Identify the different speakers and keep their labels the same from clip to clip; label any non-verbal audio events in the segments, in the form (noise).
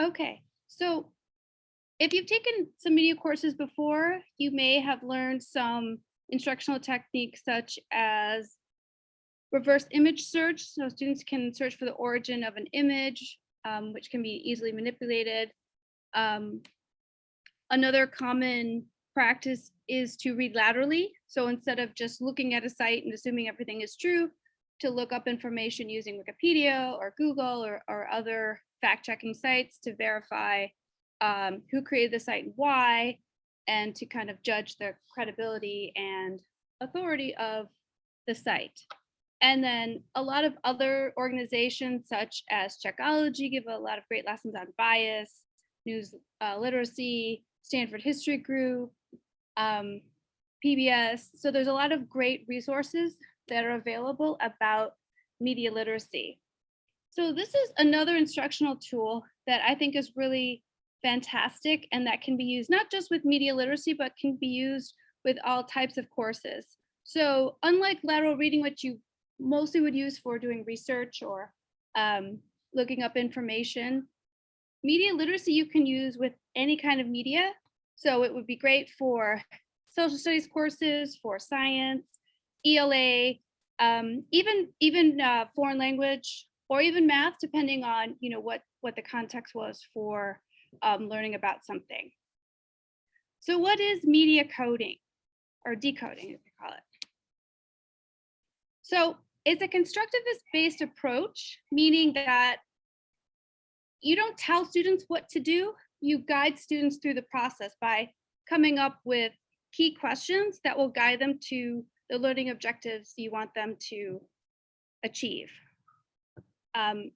Speaker 1: Okay, so if you've taken some media courses before, you may have learned some instructional techniques such as reverse image search. So students can search for the origin of an image, um, which can be easily manipulated. Um, another common practice is to read laterally. So instead of just looking at a site and assuming everything is true, to look up information using Wikipedia or Google or, or other fact-checking sites to verify um, who created the site and why, and to kind of judge the credibility and authority of the site. And then a lot of other organizations such as Checkology give a lot of great lessons on bias, news uh, literacy, Stanford History Group, um, PBS. So there's a lot of great resources that are available about media literacy. So this is another instructional tool that I think is really fantastic and that can be used not just with media literacy, but can be used with all types of courses. So unlike lateral reading, which you mostly would use for doing research or um, looking up information, media literacy you can use with any kind of media. So it would be great for social studies courses, for science, ELA, um, even even uh, foreign language or even math, depending on you know what what the context was for um, learning about something. So what is media coding or decoding as they call it? So it's a constructivist based approach, meaning that you don't tell students what to do, you guide students through the process by coming up with key questions that will guide them to the learning objectives you want them to achieve. Um,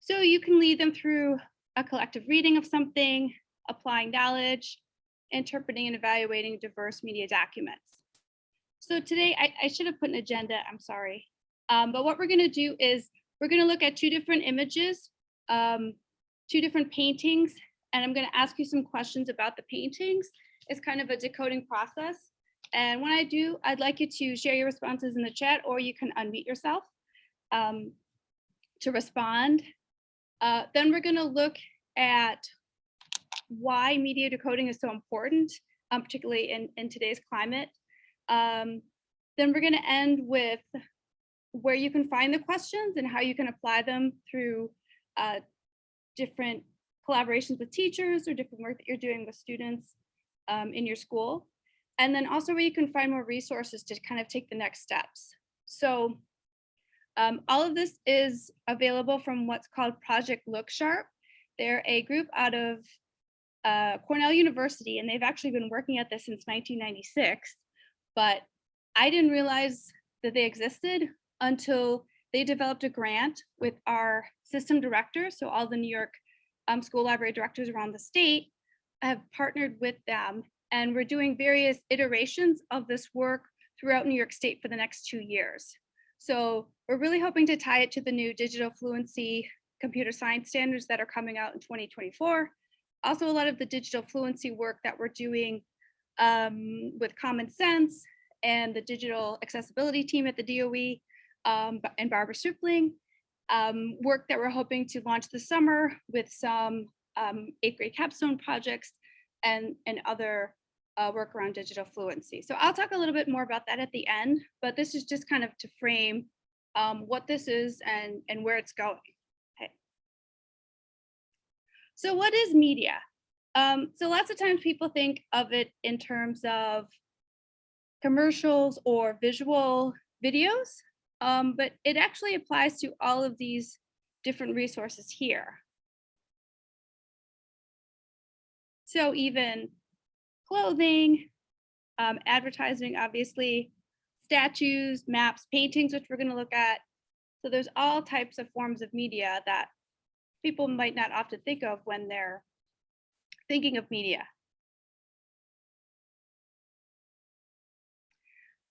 Speaker 1: so you can lead them through a collective reading of something, applying knowledge, interpreting and evaluating diverse media documents. So today, I, I should have put an agenda, I'm sorry. Um, but what we're gonna do is we're gonna look at two different images, um, two different paintings, and I'm gonna ask you some questions about the paintings. It's kind of a decoding process. And when I do, I'd like you to share your responses in the chat or you can unmute yourself um, to respond. Uh, then we're gonna look at why media decoding is so important, um, particularly in, in today's climate. Um, then we're gonna end with where you can find the questions and how you can apply them through uh, different collaborations with teachers or different work that you're doing with students um, in your school. And then also where you can find more resources to kind of take the next steps. So um, all of this is available from what's called Project Look Sharp. They're a group out of uh, Cornell University, and they've actually been working at this since 1996. But I didn't realize that they existed until they developed a grant with our system director. So all the New York um, school library directors around the state have partnered with them and we're doing various iterations of this work throughout New York State for the next two years. So we're really hoping to tie it to the new digital fluency computer science standards that are coming out in 2024. Also a lot of the digital fluency work that we're doing um, with Common Sense and the digital accessibility team at the DOE um, and Barbara Stripling, um, work that we're hoping to launch this summer with some um, eighth grade capstone projects and, and other uh, work around digital fluency. So I'll talk a little bit more about that at the end, but this is just kind of to frame um, what this is and, and where it's going. Okay. So what is media? Um, so lots of times people think of it in terms of commercials or visual videos, um, but it actually applies to all of these different resources here. So even clothing, um, advertising, obviously, statues, maps, paintings, which we're going to look at. So there's all types of forms of media that people might not often think of when they're thinking of media.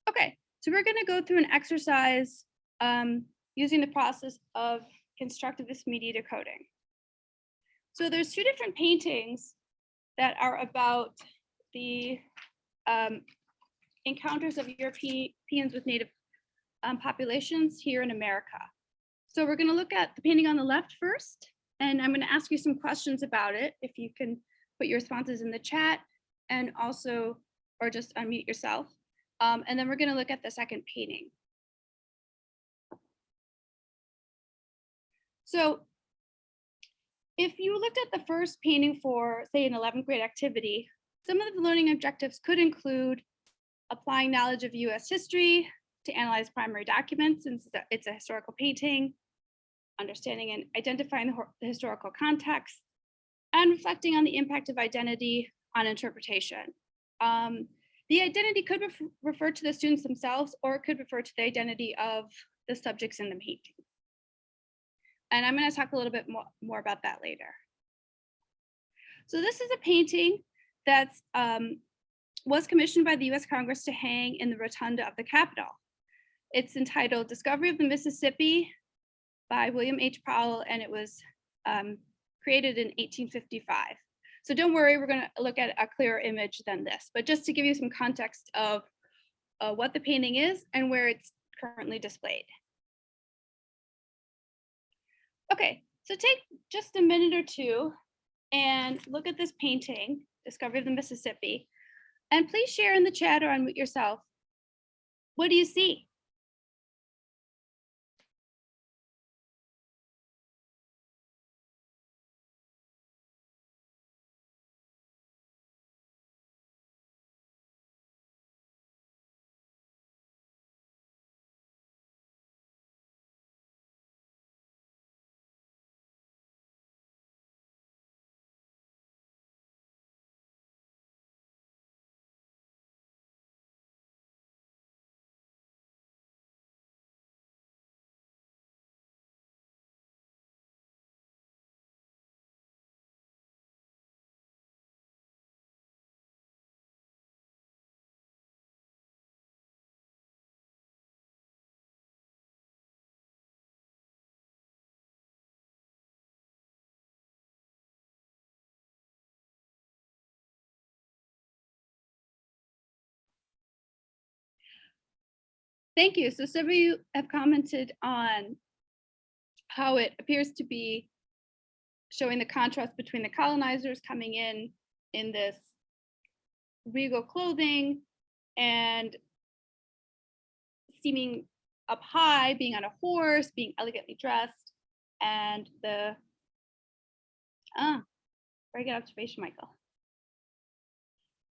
Speaker 1: Okay, so we're going to go through an exercise um, using the process of constructivist media decoding. So there's two different paintings that are about the um, encounters of Europeans with native um, populations here in America. So we're going to look at the painting on the left first, And I'm going to ask you some questions about it. If you can put your responses in the chat and also, or just unmute yourself. Um, and then we're going to look at the second painting. So if you looked at the first painting for, say, an 11th grade activity, some of the learning objectives could include applying knowledge of US history to analyze primary documents since it's a historical painting, understanding and identifying the, historical context, and reflecting on the impact of identity on interpretation. Um, the identity could ref refer to the students themselves or it could refer to the identity of the subjects in the painting. And I'm going to talk a little bit more, more about that later. So this is a painting that um, was commissioned by the US Congress to hang in the rotunda of the Capitol. It's entitled Discovery of the Mississippi by William H. Powell, and it was um, created in 1855. So don't worry, we're gonna look at a clearer image than this, but just to give you some context of uh, what the painting is and where it's currently displayed. Okay, so take just a minute or two and look at this painting, Discovery of the Mississippi, and please share in the chat or unmute yourself. What do you see? Thank you. So some of you have commented on how it appears to be showing the contrast between the colonizers coming in in this regal clothing and seeming up high, being on a horse, being elegantly dressed, and the, ah, very good observation, Michael.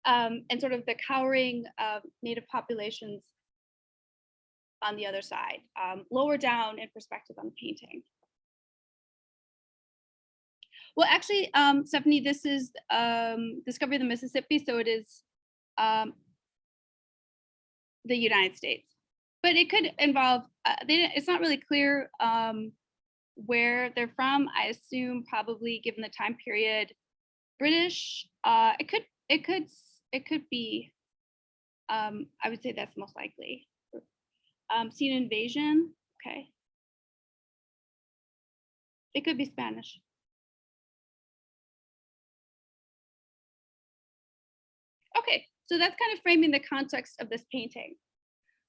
Speaker 1: Um, and sort of the cowering uh, native populations on the other side, um, lower down in perspective on the painting. Well, actually, um, Stephanie, this is um, Discovery of the Mississippi, so it is um, the United States. But it could involve, uh, it's not really clear um, where they're from. I assume probably given the time period, British. Uh, it could, it could, it could be. Um, I would say that's most likely. Um, seen invasion, okay. It could be Spanish. Okay, so that's kind of framing the context of this painting.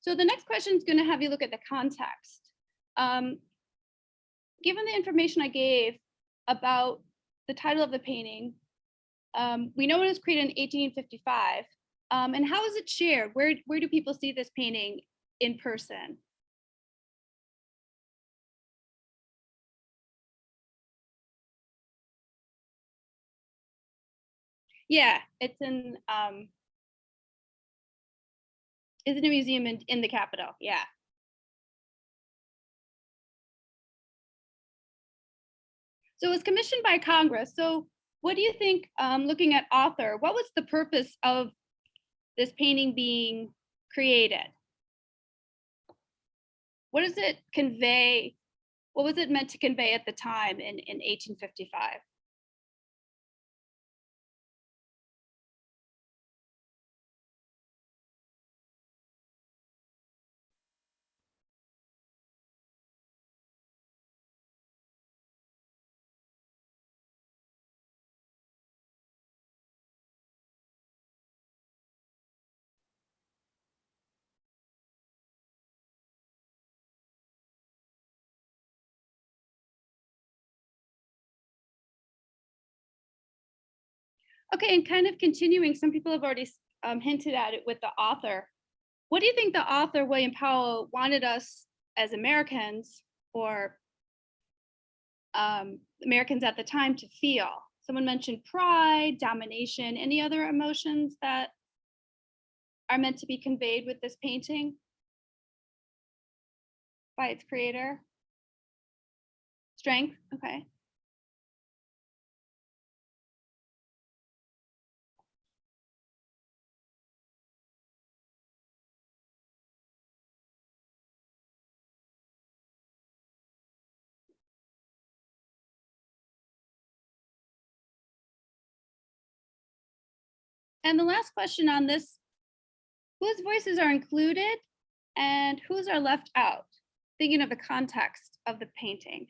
Speaker 1: So the next question is going to have you look at the context. Um, given the information I gave about the title of the painting, um, we know it was created in 1855. Um, and how is it shared? Where, where do people see this painting in person. Yeah, it's in um it's in a museum in, in the capital. Yeah. So it was commissioned by Congress. So what do you think, um, looking at author, what was the purpose of this painting being created? What does it convey? What was it meant to convey at the time in, in 1855? Okay, and kind of continuing, some people have already um, hinted at it with the author. What do you think the author, William Powell, wanted us as Americans or um, Americans at the time to feel? Someone mentioned pride, domination, any other emotions that are meant to be conveyed with this painting by its creator? Strength, okay. And the last question on this, whose voices are included and whose are left out? Thinking of the context of the painting.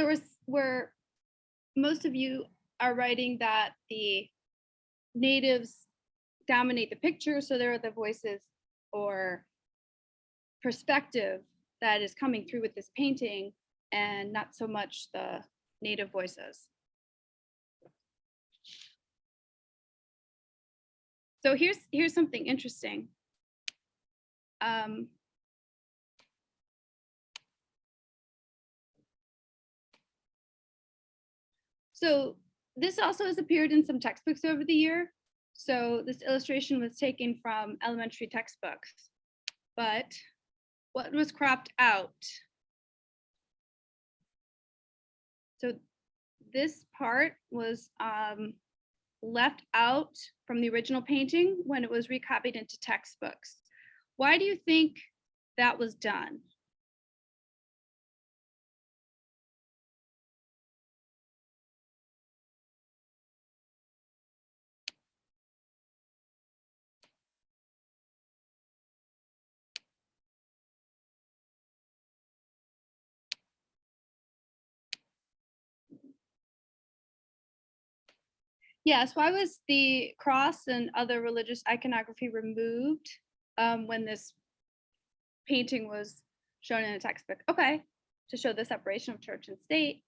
Speaker 1: So we're, we're, most of you are writing that the natives dominate the picture, so there are the voices or perspective that is coming through with this painting and not so much the native voices. So here's, here's something interesting. Um, So this also has appeared in some textbooks over the year. So this illustration was taken from elementary textbooks. But what was cropped out? So this part was um, left out from the original painting when it was recopied into textbooks. Why do you think that was done? Yes, why was the cross and other religious iconography removed um, when this painting was shown in a textbook? Okay, to show the separation of church and state.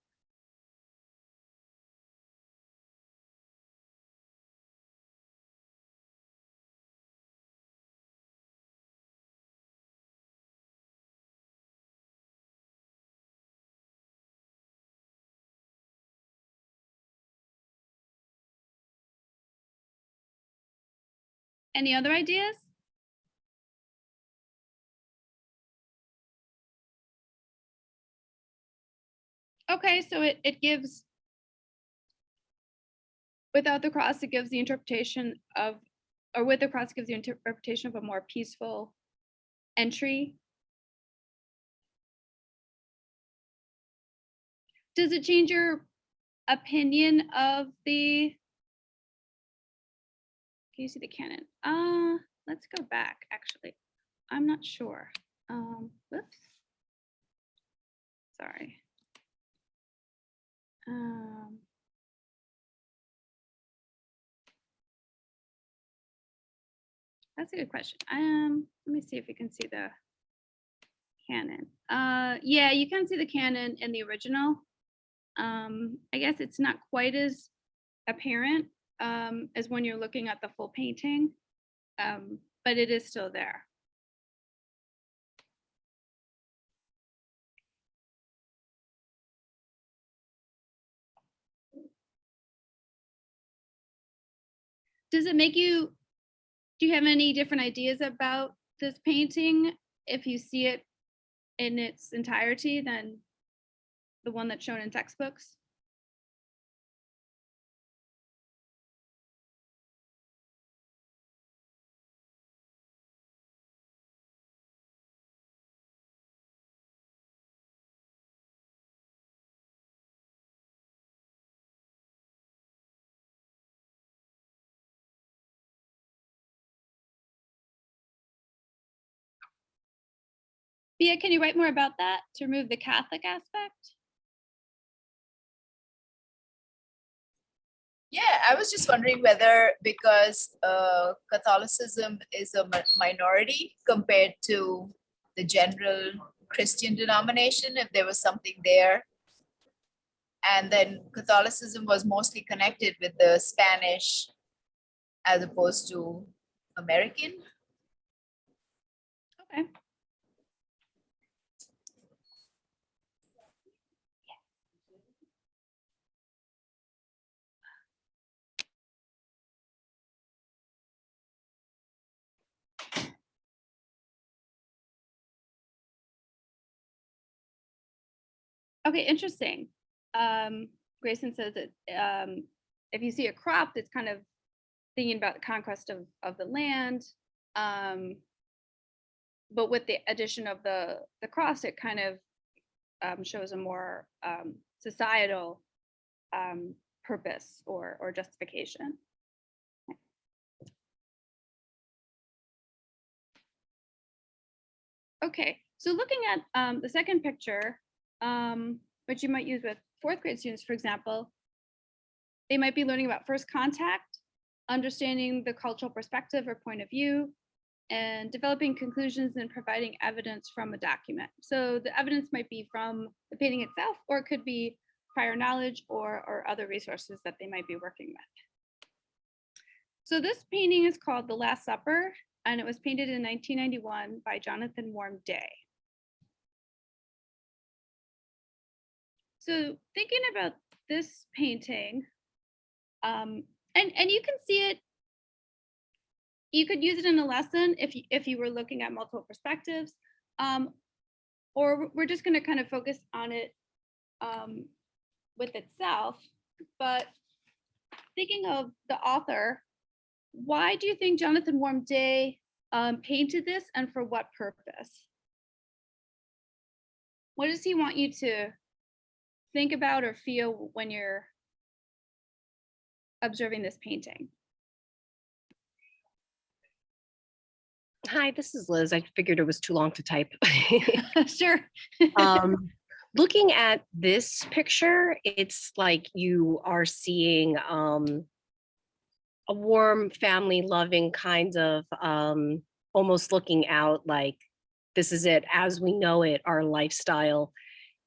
Speaker 1: Any other ideas? Okay, so it, it gives, without the cross, it gives the interpretation of, or with the cross, it gives the interpretation of a more peaceful entry. Does it change your opinion of the? Can you see the cannon? Uh, let's go back, actually. I'm not sure. Um, whoops. Sorry. Um, that's a good question. Um, let me see if you can see the cannon. Uh, yeah, you can see the cannon in the original. Um, I guess it's not quite as apparent um, as when you're looking at the full painting, um, but it is still there. Does it make you, do you have any different ideas about this painting if you see it in its entirety than the one that's shown in textbooks? Bia, can you write more about that to remove the Catholic aspect?
Speaker 2: Yeah, I was just wondering whether because uh, Catholicism is a minority compared to the general Christian denomination, if there was something there. And then Catholicism was mostly connected with the Spanish as opposed to American.
Speaker 1: Okay. Okay, interesting. Um, Grayson says that um, if you see a crop that's kind of thinking about the conquest of, of the land, um, but with the addition of the, the cross, it kind of um, shows a more um, societal um, purpose or, or justification. Okay, so looking at um, the second picture, um, which you might use with fourth grade students, for example, they might be learning about first contact, understanding the cultural perspective or point of view, and developing conclusions and providing evidence from a document. So the evidence might be from the painting itself, or it could be prior knowledge or, or other resources that they might be working with. So this painting is called The Last Supper, and it was painted in 1991 by Jonathan Warm Day. So thinking about this painting, um, and, and you can see it, you could use it in a lesson if you, if you were looking at multiple perspectives, um, or we're just gonna kind of focus on it um, with itself. But thinking of the author, why do you think Jonathan Warm Day um, painted this and for what purpose? What does he want you to think about or feel when you're observing this painting?
Speaker 3: Hi, this is Liz. I figured it was too long to type. (laughs) (laughs)
Speaker 1: sure.
Speaker 3: um, (laughs) looking at this picture, it's like you are seeing um, a warm, family loving kind of um, almost looking out like this is it as we know it, our lifestyle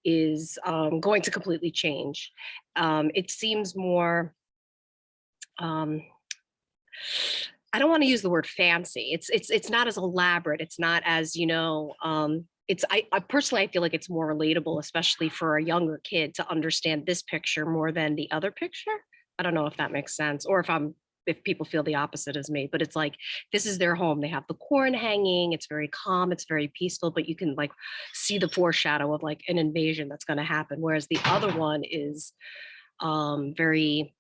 Speaker 3: is um, going to completely change. Um, it seems more, um, I don't want to use the word fancy. It's it's it's not as elaborate. It's not as you know. Um, it's I, I personally I feel like it's more relatable, especially for a younger kid to understand this picture more than the other picture. I don't know if that makes sense, or if I'm if people feel the opposite as me. But it's like this is their home. They have the corn hanging. It's very calm. It's very peaceful. But you can like see the foreshadow of like an invasion that's going to happen. Whereas the other one is um, very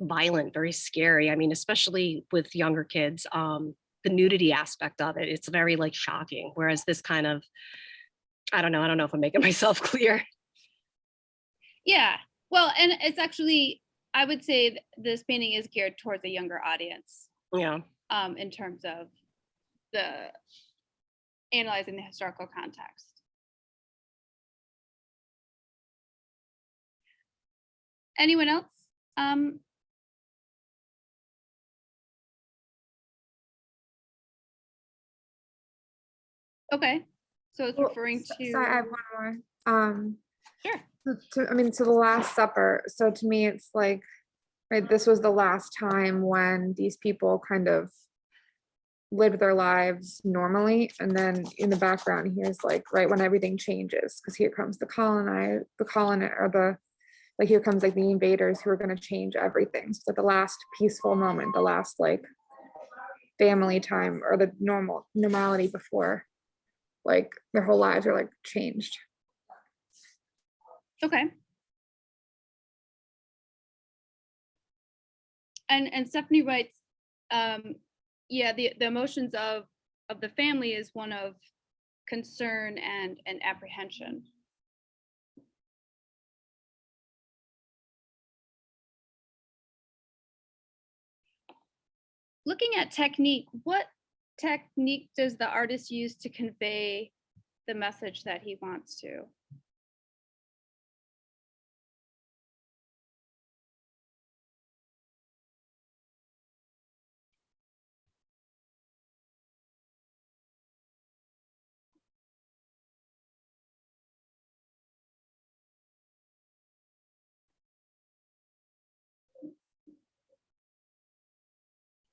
Speaker 3: violent, very scary. I mean, especially with younger kids, um, the nudity aspect of it, it's very like shocking. Whereas this kind of, I don't know, I don't know if I'm making (laughs) myself clear.
Speaker 1: Yeah. Well, and it's actually, I would say this painting is geared towards a younger audience
Speaker 3: Yeah.
Speaker 1: um, in terms of the analyzing the historical context. Anyone else? Um, okay, so it's
Speaker 4: Well,
Speaker 1: referring to.
Speaker 4: Sorry, I have one more. Um,
Speaker 1: Sure.
Speaker 4: To, I mean, to the Last Supper, so to me, it's like, right, this was the last time when these people kind of lived their lives normally, and then in the background, here's like, right, when everything changes, because here comes the colonize, the colon, or the, like, here comes like the invaders who are gonna change everything, so the last peaceful moment, the last like family time, or the normal, normality before, like, their whole lives are like changed.
Speaker 1: Okay. And, and Stephanie writes, um, yeah, the, the emotions of, of the family is one of concern and, and apprehension. Looking at technique, what technique does the artist use to convey the message that he wants to?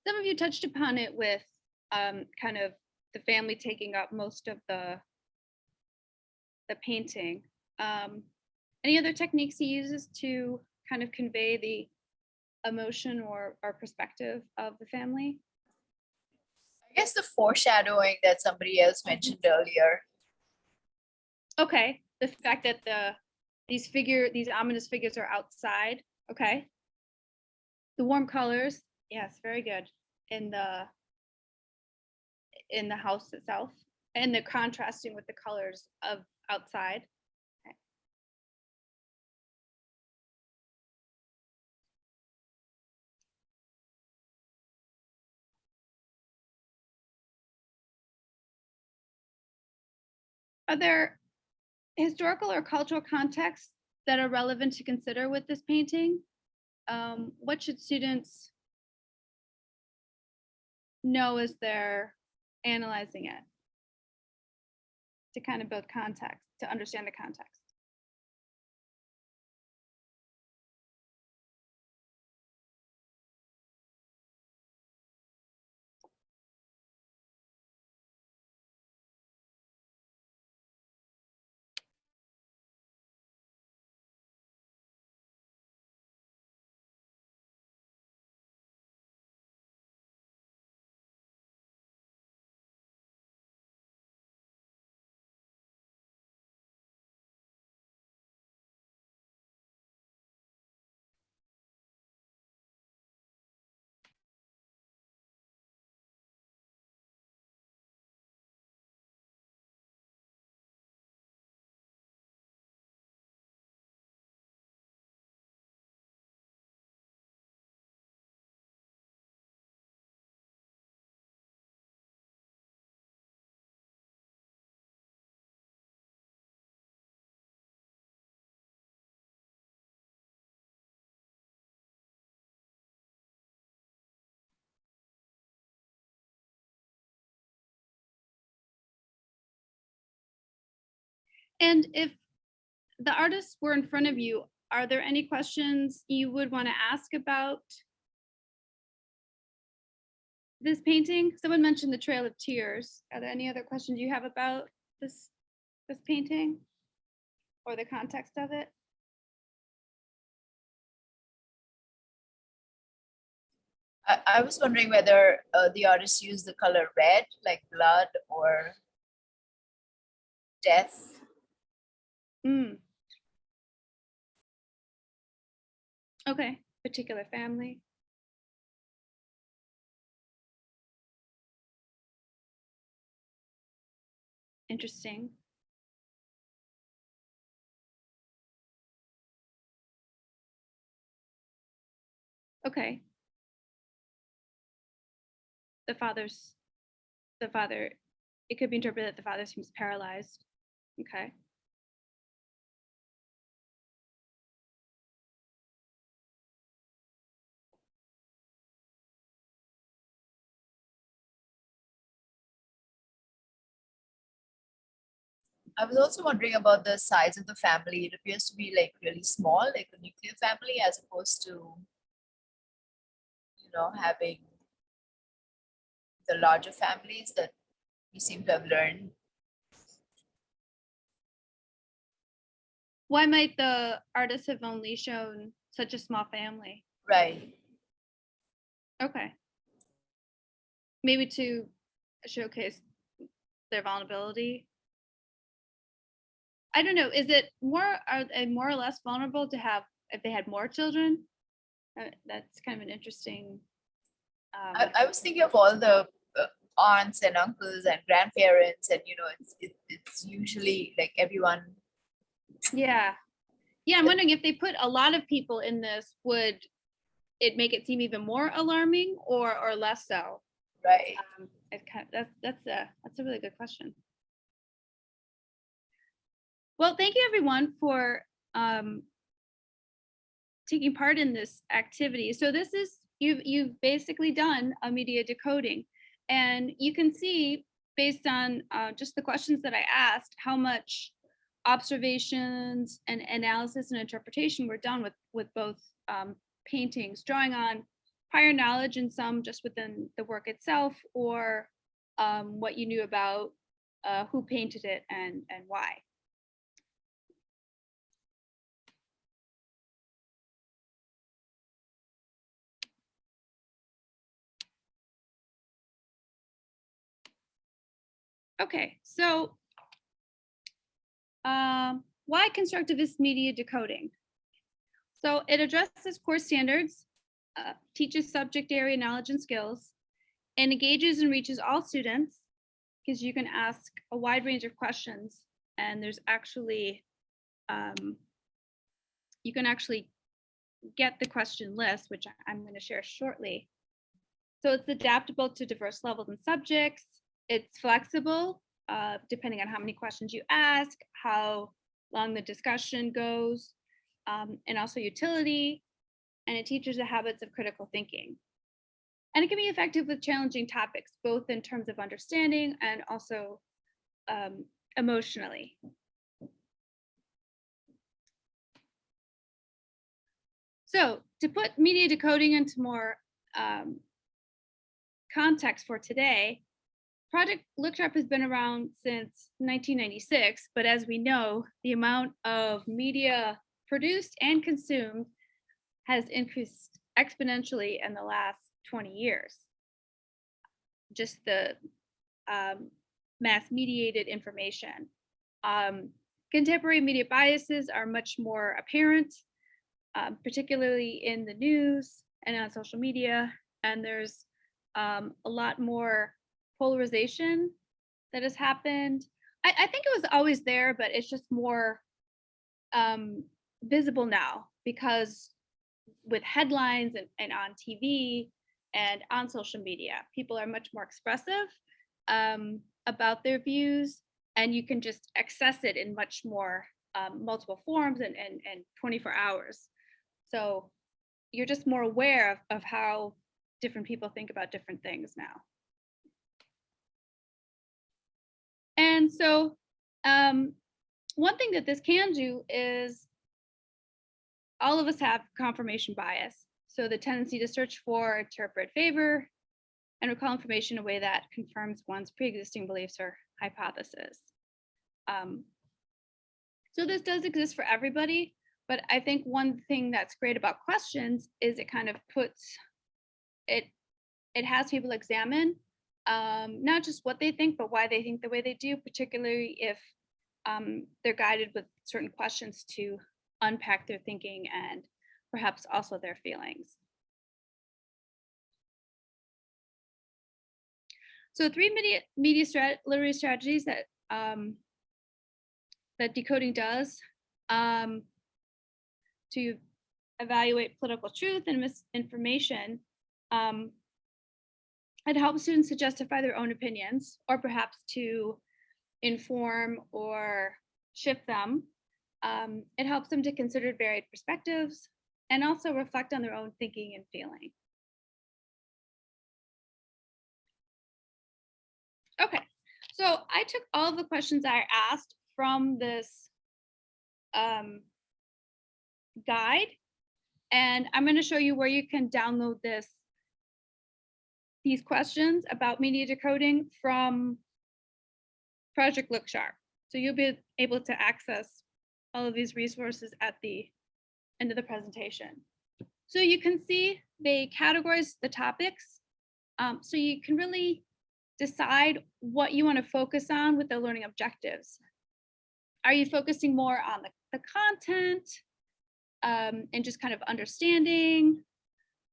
Speaker 1: Some of you touched upon it with um, kind of the family taking up most of the the painting. Um, any other techniques he uses to kind of convey the emotion or, or perspective of the family?
Speaker 2: I guess the foreshadowing that somebody else mentioned earlier.
Speaker 1: Okay, the fact that the these figure these ominous figures are outside. Okay. The warm colors, yes, very good. In the in the house itself and the contrasting with the colors of outside. Are there historical or cultural contexts that are relevant to consider with this painting? Um, what should students know as they're analyzing it? To kind of build context, to understand the context. And if the artists were in front of you, are there any questions you would want to ask about this painting? Someone mentioned the Trail of Tears. Are there any other questions you have about this this painting or the context of it?
Speaker 2: I, was wondering whether uh, the artist used the color red, like blood or death.
Speaker 1: Mm. Okay, particular family. Interesting. Okay. The father's, the father, it could be interpreted that the father seems paralyzed. Okay.
Speaker 2: I was also wondering about the size of the family. It appears to be like really small, like a nuclear family, as opposed to, you know, having the larger families that we seem to have learned.
Speaker 1: Why might the artists have only shown such a small family?
Speaker 2: Right.
Speaker 1: Okay. Maybe to showcase their vulnerability. I don't know, is it more, are they more or less vulnerable to have, if they had more children? Uh, That's kind of an interesting.
Speaker 2: I,
Speaker 1: um,
Speaker 2: I was thinking of all the uh, aunts and uncles and grandparents, and you know, it's it, it's usually like everyone.
Speaker 1: Yeah. Yeah, I'm wondering if they put a lot of people in this, would it make it seem even more alarming or, or less so?
Speaker 2: Right.
Speaker 1: Um, It kind of, that's, that's a, that's a really good question. Well, thank you everyone for um, taking part in this activity. So this is, you've, you've basically done a media decoding. And you can see, based on uh, just the questions that I asked, how much observations and analysis and interpretation were done with, with both um, paintings, drawing on prior knowledge and some just within the work itself or um, what you knew about uh, who painted it and, and why. Okay, so um, why constructivist media decoding? So it addresses core standards, uh, teaches subject area knowledge and skills, and engages and reaches all students because you can ask a wide range of questions and there's actually um, you can actually get the question list, which I'm going to share shortly. So it's adaptable to diverse levels and subjects. It's flexible, uh, depending on how many questions you ask, how long the discussion goes, um, and also utility. And it teaches the habits of critical thinking. And it can be effective with challenging topics, both in terms of understanding and also um, emotionally. So to put media decoding into more um, context for today, Project Look Sharp has been around since 1996, but as we know, the amount of media produced and consumed has increased exponentially in the last 20 years. Just the um, mass mediated information. Um, contemporary media biases are much more apparent, um, particularly in the news and on social media. And there's um, a lot more polarization that has happened. I, I think it was always there, but it's just more um, visible now because with headlines and, and on TV and on social media, people are much more expressive um, about their views and you can just access it in much more um, multiple forms and, and, and 24 hours. So you're just more aware of, of how different people think about different things now. And so um, one thing that this can do is all of us have confirmation bias. So the tendency to search for, interpret, favor, and recall information in a way that confirms one's pre-existing beliefs or hypothesis. Um, so this does exist for everybody, but I think one thing that's great about questions is it kind of puts it, it has people examine um, not just what they think, but why they think the way they do, particularly if um, they're guided with certain questions to unpack their thinking and perhaps also their feelings. So three media, media strat, literary strategies that um, that decoding does um, to evaluate political truth and misinformation. Um, it helps students to justify their own opinions or perhaps to inform or shift them. Um, it helps them to consider varied perspectives and also reflect on their own thinking and feeling. Okay, so I took all the questions I asked from this um, guide. And I'm going to show you where you can download this, these questions about media decoding from Project Look Sharp. So you'll be able to access all of these resources at the end of the presentation. So you can see they categorize the topics. um, so you can really decide what you want to focus on with the learning objectives. Are you focusing more on the, the content um, and just kind of understanding?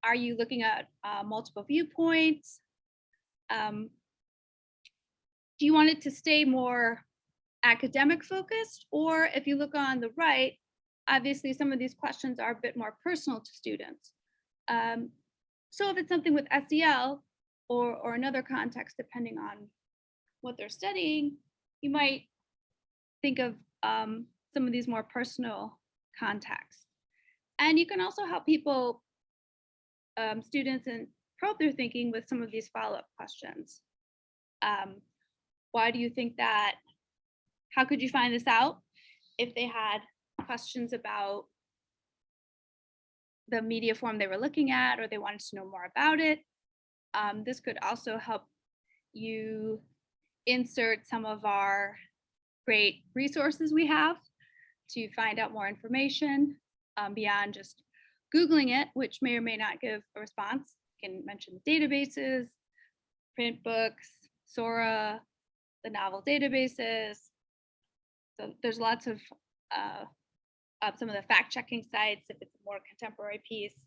Speaker 1: Are you looking at uh, multiple viewpoints? Um, do you want it to stay more academic focused? Or if you look on the right, obviously some of these questions are a bit more personal to students. Um, so if it's something with SEL or, or another context, depending on what they're studying, you might think of um, some of these more personal contexts. And you can also help people, um, students and probe their thinking with some of these follow-up questions. Um, why do you think that? How could you find this out? If they had questions about the media form they were looking at, or they wanted to know more about it. Um, this could also help you insert some of our great resources we have to find out more information um, beyond just Googling it, which may or may not give a response. You can mention databases, print books, Sora, the novel databases. So there's lots of uh, some of the fact checking sites if it's a more contemporary piece,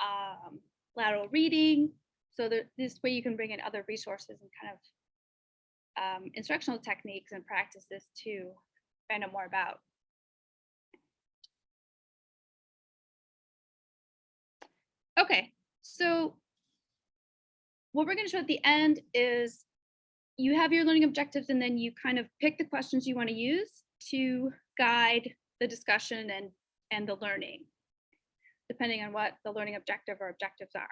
Speaker 1: um, lateral reading. So this way you can bring in other resources and kind of um, instructional techniques and practices to find out more about. Okay, so what we're going to show at the end is you have your learning objectives and then you kind of pick the questions you want to use to guide the discussion and, and the learning, depending on what the learning objective or objectives are.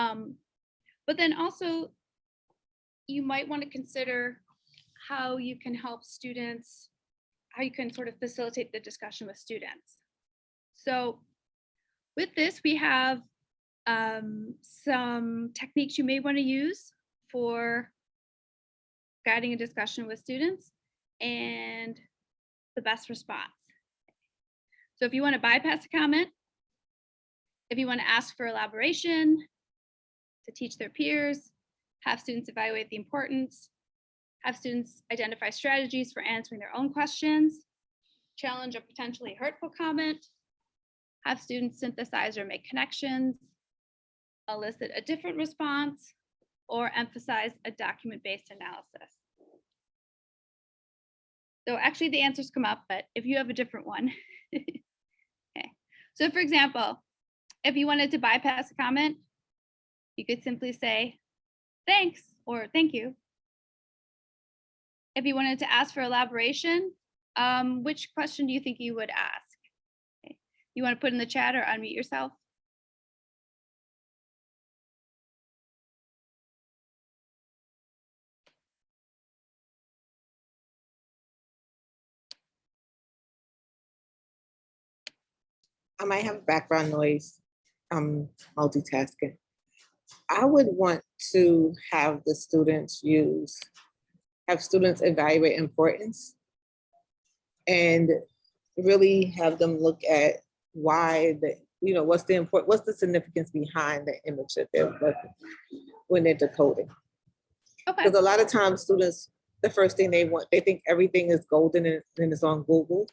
Speaker 1: Um, but then also, you might want to consider how you can help students, how you can sort of facilitate the discussion with students. So with this, we have um, some techniques you may want to use for guiding a discussion with students and the best response. So if you want to bypass a comment, if you want to ask for elaboration, to teach their peers, have students evaluate the importance, have students identify strategies for answering their own questions, challenge a potentially hurtful comment, have students synthesize or make connections, elicit a different response, or emphasize a document-based analysis. So actually the answers come up, but if you have a different one. (laughs) okay, so for example, if you wanted to bypass a comment, you could simply say, thanks, or thank you. If you wanted to ask for elaboration, um, which question do you think you would ask? Okay. You want to put in the chat or unmute yourself?
Speaker 5: I might have background noise. I'm multitasking. I would want to have the students use, have students evaluate importance and really have them look at why the, you know, what's the important, what's the significance behind the image that they're looking when they're decoding.
Speaker 1: Okay,
Speaker 5: Because a lot of times students, the first thing they want, they think everything is golden and and it's on Google.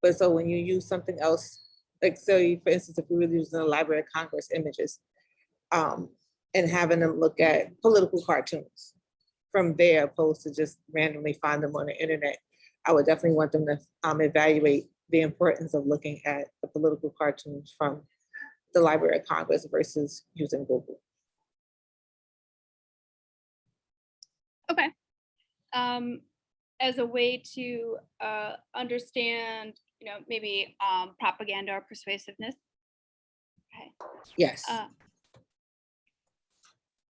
Speaker 5: But so when you use something else, like say, for instance, if we were using the Library of Congress images, um, and having them look at political cartoons from there opposed to just randomly find them on the internet, I would definitely want them to um, evaluate the importance of looking at the political cartoons from the Library of Congress versus using Google.
Speaker 1: okay. Um, as a way to uh, understand, you know, maybe um, propaganda or persuasiveness. Okay.
Speaker 5: Yes.
Speaker 1: Uh,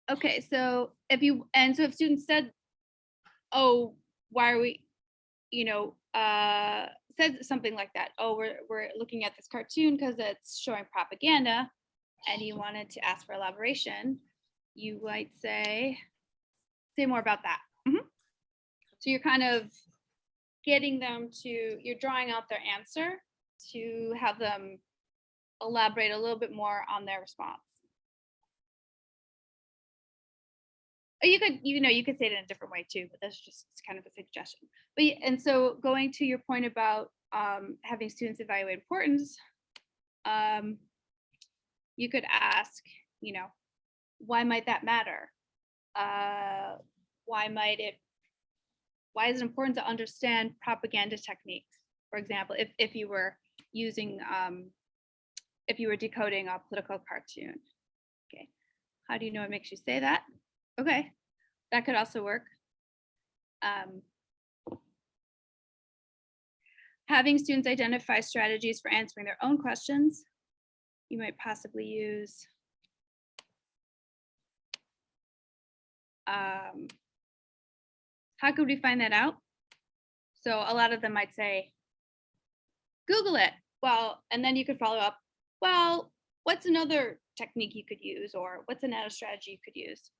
Speaker 1: Okay, so if you, and so if students said, oh, why are we, you know, uh, said something like that. Oh, we're, we're looking at this cartoon because it's showing propaganda and you wanted to ask for elaboration, you might say, say more about that. Mhm. So you're kind of getting them to, you're drawing out their answer to have them elaborate a little bit more on their response. You could, you know, you could say it in a different way too, but that's just kind of a suggestion. But, and so going to your point about um, having students evaluate importance, um, you could ask, you know, why might that matter? Uh, why might it, why is it important to understand propaganda techniques? For example, if, if you were using, um, if you were decoding a political cartoon. Okay, how do you know it makes you say that? Okay, that could also work. Um, having students identify strategies for answering their own questions. You might possibly use um, how could we find that out? So a lot of them might say, Google it. Well, and then you could follow up, well, what's another technique you could use or what's another strategy you could use?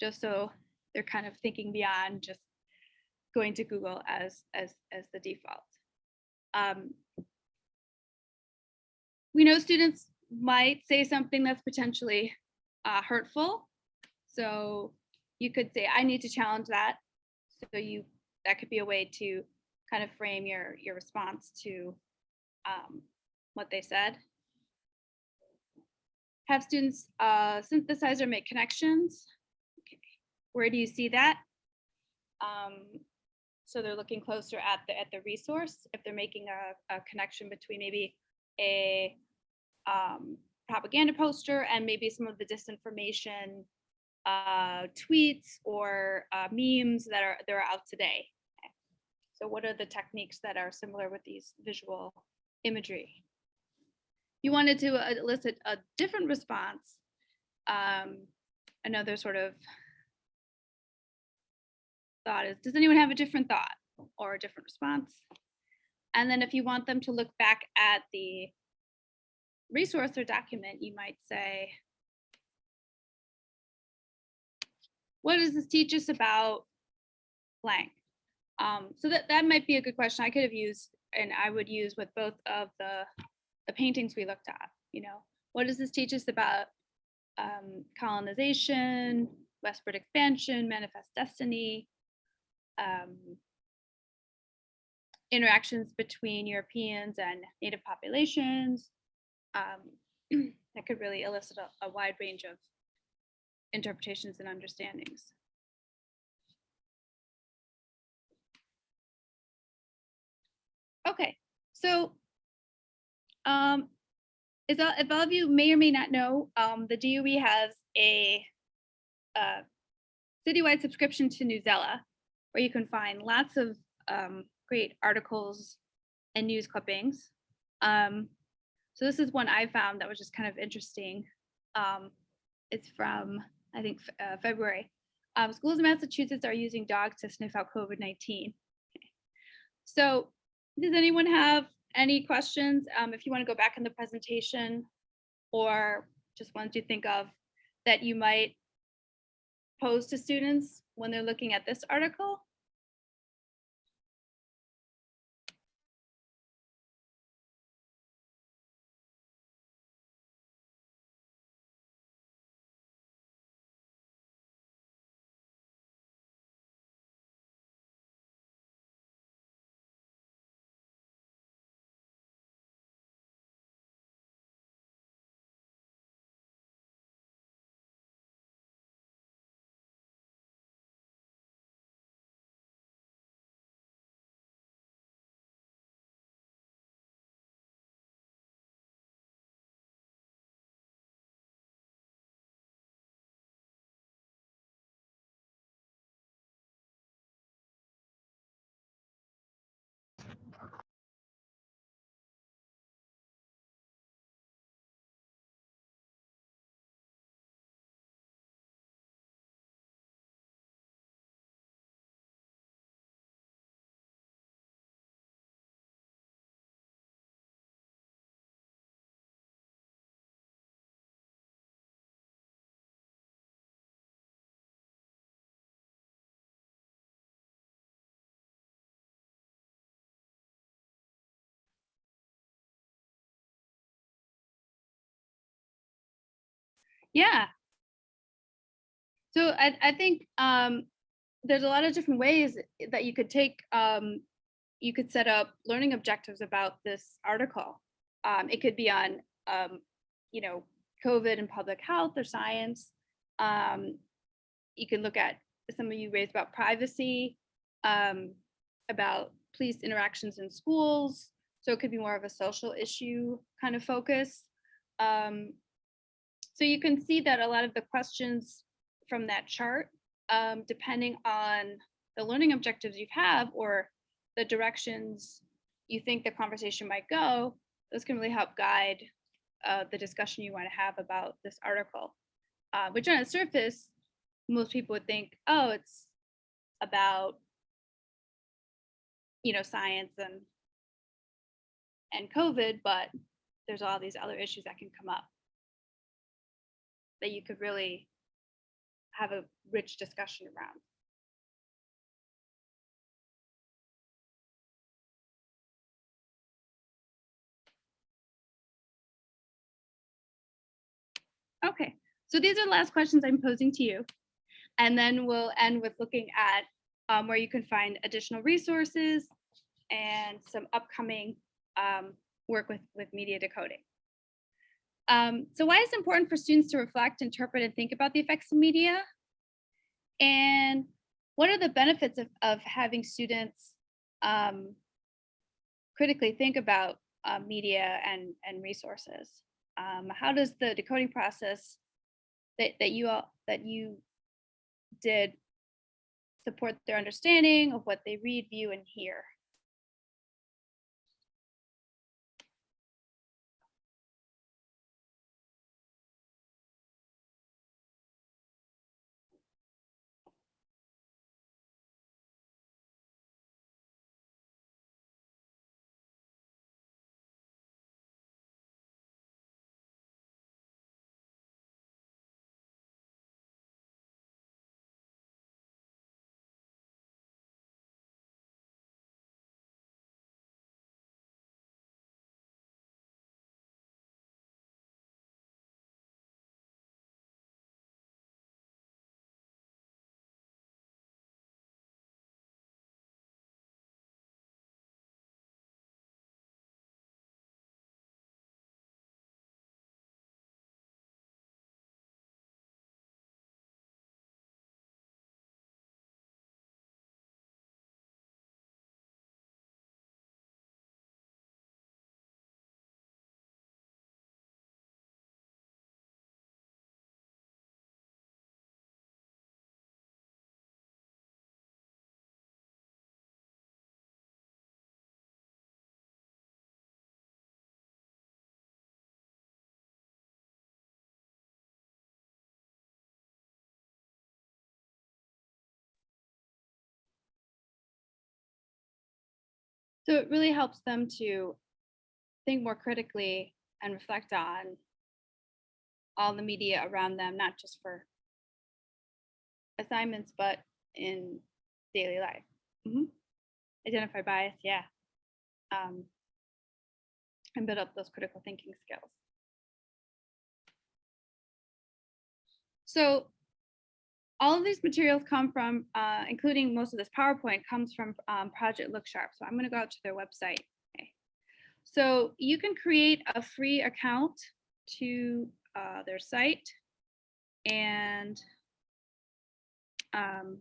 Speaker 1: Just so they're kind of thinking beyond just going to Google as as as the default. Um, we know students might say something that's potentially uh, hurtful, so you could say, "I need to challenge that." So you that could be a way to kind of frame your your response to um, what they said. Have students uh, synthesize or make connections. Okay. Where do you see that? Um, so they're looking closer at the at the resource. If they're making a, a connection between maybe a um, propaganda poster and maybe some of the disinformation uh, tweets or uh, memes that are that are out today. So what are the techniques that are similar with these visual imagery? You wanted to uh, elicit a different response. Um, another sort of thought is, does anyone have a different thought or a different response? And then if you want them to look back at the resource or document, you might say, what does this teach us about blank? Um, so that, that might be a good question I could have used and I would use with both of the, the paintings we looked at, you know, what does this teach us about um, colonization, westward expansion, manifest destiny, um, interactions between Europeans and native populations. Um, (clears throat) that could really elicit a, a wide range of interpretations and understandings. Okay, so um, as all of you may or may not know, um, the DOE has a, citywide subscription to Newsella, where you can find lots of um, great articles and news clippings. Um, so this is one I found that was just kind of interesting. Um, it's from, I think, uh, February. Um, schools in Massachusetts are using dogs to sniff out COVID-19. So does anyone have any questions? Um, if you want to go back in the presentation or just ones you think of that you might pose to students when they're looking at this article? Yeah. So I, I think um, there's a lot of different ways that you could take, um, you could set up learning objectives about this article. Um, it could be on, um, you know, COVID and public health or science. Um, you can look at some of you raised about privacy, um, about police interactions in schools. So it could be more of a social issue kind of focus. Um, so you can see that a lot of the questions from that chart, um, depending on the learning objectives you have or the directions you think the conversation might go, those can really help guide uh, the discussion you want to have about this article. Uh, which on the surface, most people would think, oh, it's about, you know, science and and COVID, but there's all these other issues that can come up that you could really have a rich discussion around. Okay, so these are the last questions I'm posing to you. And then we'll end with looking at um, where you can find additional resources and some upcoming um, work with, with media decoding. Um, so why is it important for students to reflect, interpret, and think about the effects of media? And what are the benefits of, of having students um, critically think about uh, media and, and resources? Um, how does the decoding process that, that you all that you did support their understanding of what they read, view, and hear? So it really helps them to think more critically and reflect on all the media around them, not just for assignments, but in daily life. Mhm. Identify bias, yeah. Um, and build up those critical thinking skills. So all of these materials come from, uh, including most of this PowerPoint comes from um, Project Look Sharp. So I'm going to go out to their website. Okay. So you can create a free account to uh, their site and um,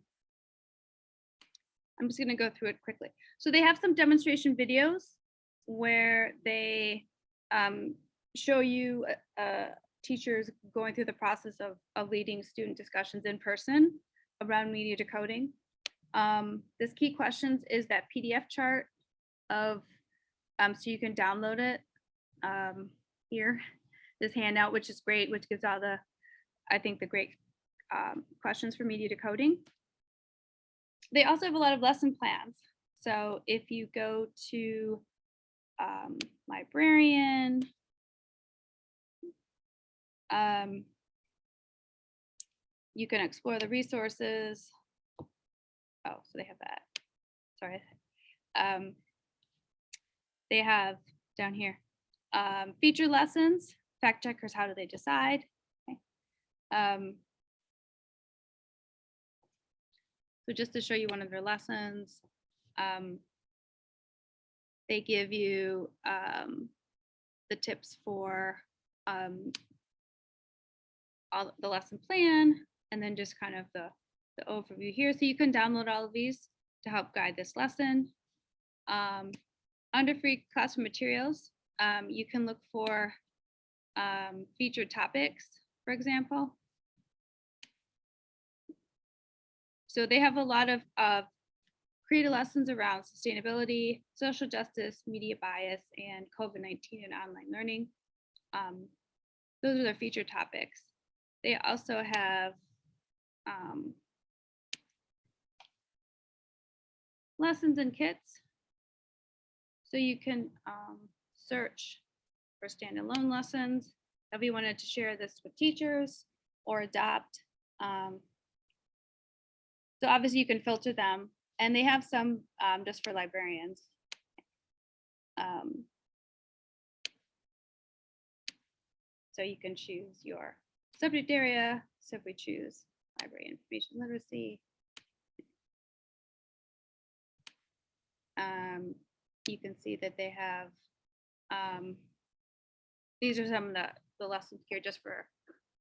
Speaker 1: I'm just going to go through it quickly. So they have some demonstration videos where they um, show you uh, uh, teachers going through the process of, of leading student discussions in person around media decoding. Um, this key questions is that PDF chart of, um, so you can download it um, here, this handout, which is great, which gives all the, I think the great um, questions for media decoding. They also have a lot of lesson plans. So if you go to um, librarian, um, you can explore the resources. Oh, so they have that. Sorry. Um, they have down here um, feature lessons, fact checkers, how do they decide? Okay. Um, so just to show you one of their lessons, um, they give you um, the tips for um, all the lesson plan and then just kind of the, the overview here. So you can download all of these to help guide this lesson. Um, under free classroom materials, um, you can look for um, featured topics, for example. So they have a lot of, of creative lessons around sustainability, social justice, media bias, and COVID-19 and online learning. Um, those are their featured topics. They also have um, lessons and kits. So you can um, search for standalone lessons. If you wanted to share this with teachers or adopt. Um, so obviously you can filter them and they have some um, just for librarians. Um, so you can choose your subject area. So if we choose library information literacy, um, you can see that they have, um, these are some of the, the lessons here just for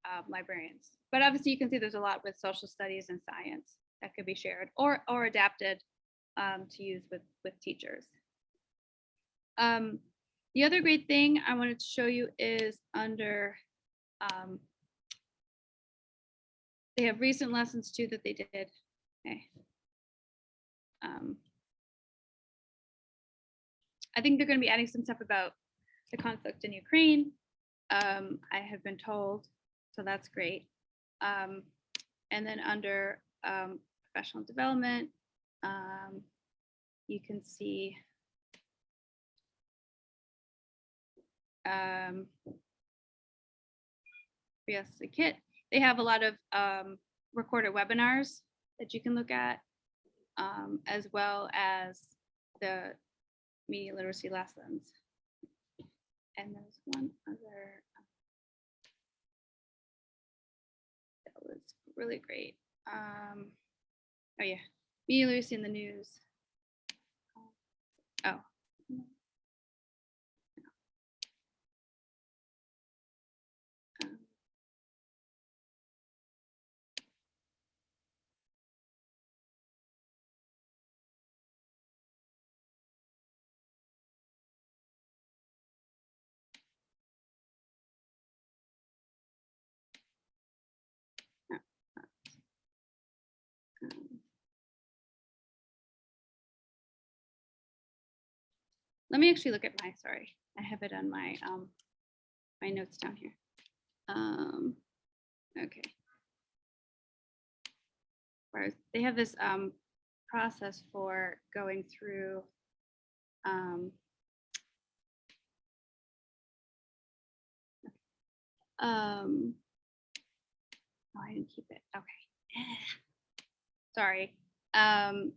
Speaker 1: um, librarians. But obviously you can see there's a lot with social studies and science that could be shared or, or adapted um, to use with, with teachers. Um, the other great thing I wanted to show you is under, um, they have recent lessons too that they did. Okay. Um, I think they're going to be adding some stuff about the conflict in Ukraine. Um, I have been told, so that's great. Um, and then under um, professional development, um, you can see um, yes, the kit. They have a lot of um, recorded webinars that you can look at, um, as well as the media literacy lessons. And there's one other um, that was really great. Um, oh yeah, media literacy in the news. Let me actually look at my, sorry, I have it on my, um, my notes down here. Um, okay. They have this, um, process for going through, um, um, oh, I didn't keep it, okay. (sighs) Sorry. Um,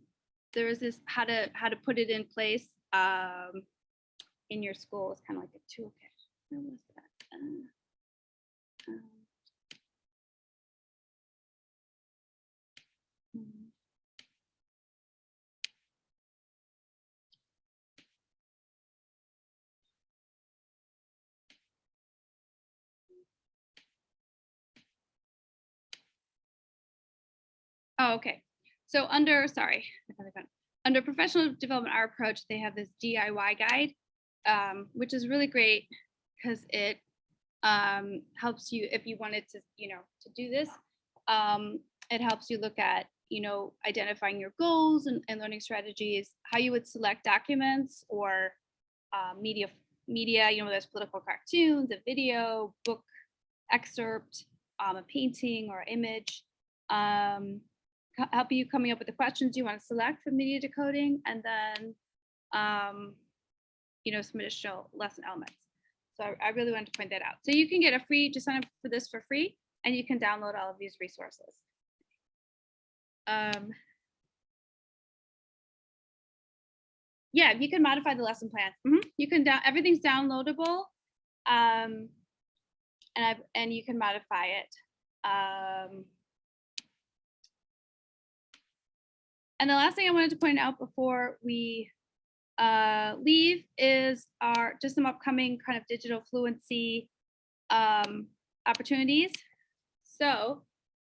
Speaker 1: there was this, how to, how to put it in place, um, in your school. is kind of like a toolkit. Where was that? Uh, um, hmm. Oh, okay. So under, sorry, Under professional development, our approach, they have this DIY guide, um, which is really great because it um, helps you if you wanted to, you know, to do this. Um, it helps you look at, you know, identifying your goals and, and learning strategies, how you would select documents or uh, media, media, you know, there's political cartoons, a video, book excerpt, um, a painting or image. Help you coming up with the questions you want to select for media decoding and then um, you know some additional lesson elements. So I, really wanted to point that out. So you can get a free just sign up for this for free and you can download all of these resources. Um, yeah you can modify the lesson plans Mhm. you can down everything's downloadable um, and I've, and you can modify it. Um, and the last thing I wanted to point out before we uh, leave is our just some upcoming kind of digital fluency um, opportunities. So,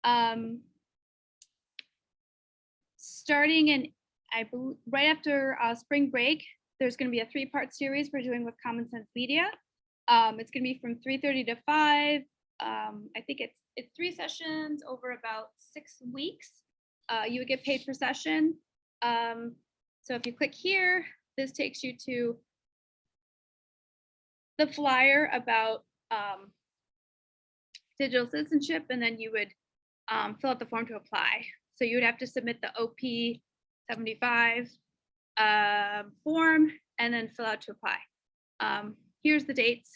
Speaker 1: um, starting in, I believe, right after uh, spring break, there's going to be a three-part series we're doing with Common Sense Media. Um, it's going to be from 3:30 to 5. Um, I think it's it's three sessions over about six weeks. Uh, you would get paid per session. Um, so if you click here, this takes you to the flyer about um, digital citizenship, and then you would um, fill out the form to apply. So you would have to submit the OP 75 um, form and then fill out to apply. Um, here's the dates.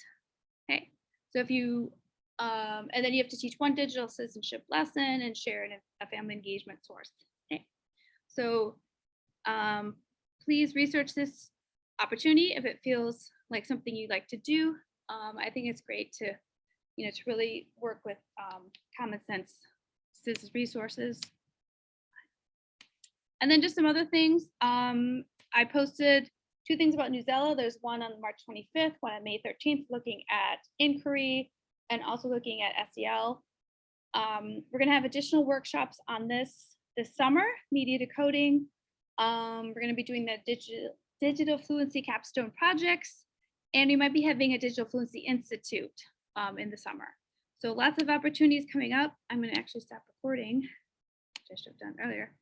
Speaker 1: Okay, so if you, um, and then you have to teach one digital citizenship lesson and share in a, family engagement source. Okay, so um, please research this opportunity if it feels like something you'd like to do. Um, I think it's great to, you know, to really work with um, common sense citizens resources. And then just some other things. Um, I posted two things about Newsella. There's one on March 25th, one on May 13th, looking at inquiry and also looking at SEL. Um, we're going to have additional workshops on this this summer, media decoding. Um, we're going to be doing the digital digital fluency capstone projects, and we might be having a digital fluency institute um, in the summer. So lots of opportunities coming up. I'm going to actually stop recording, which I should have done earlier.